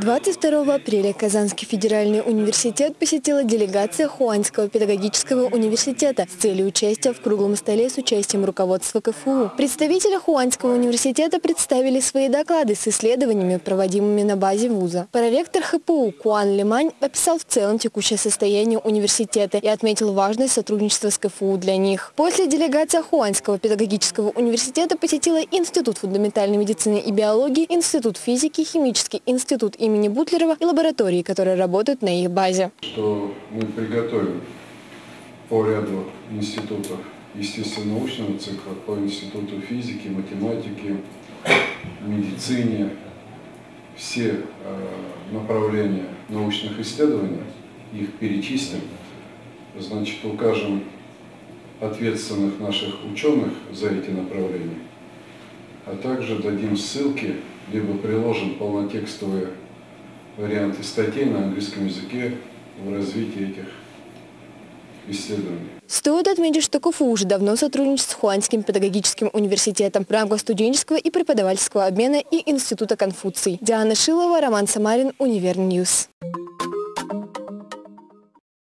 22 апреля Казанский федеральный университет посетила делегация Хуанского педагогического университета с целью участия в круглом столе с участием руководства КФУ. Представители Хуанского университета представили свои доклады с исследованиями, проводимыми на базе вуза. Проректор ХПУ Куан Лимань описал в целом текущее состояние университета и отметил важность сотрудничества с КФУ для них. После делегация Хуанского педагогического университета посетила Институт фундаментальной медицины и биологии, Институт физики, Химический институт и имени Бутлерова и лаборатории, которые работают на их базе. Что мы приготовим по ряду институтов естественно-научного цикла, по институту физики, математики, медицине, все э, направления научных исследований, их перечислим, значит, укажем ответственных наших ученых за эти направления, а также дадим ссылки, либо приложим полнотекстовые варианты статей на английском языке в развитии этих исследований. Стоит отметить, что КФУ уже давно сотрудничает с Хунаньским педагогическим университетом в рамках студенческого и преподавательского обмена и Института Конфуций. Диана Шилова, Роман Самарин, Univer News.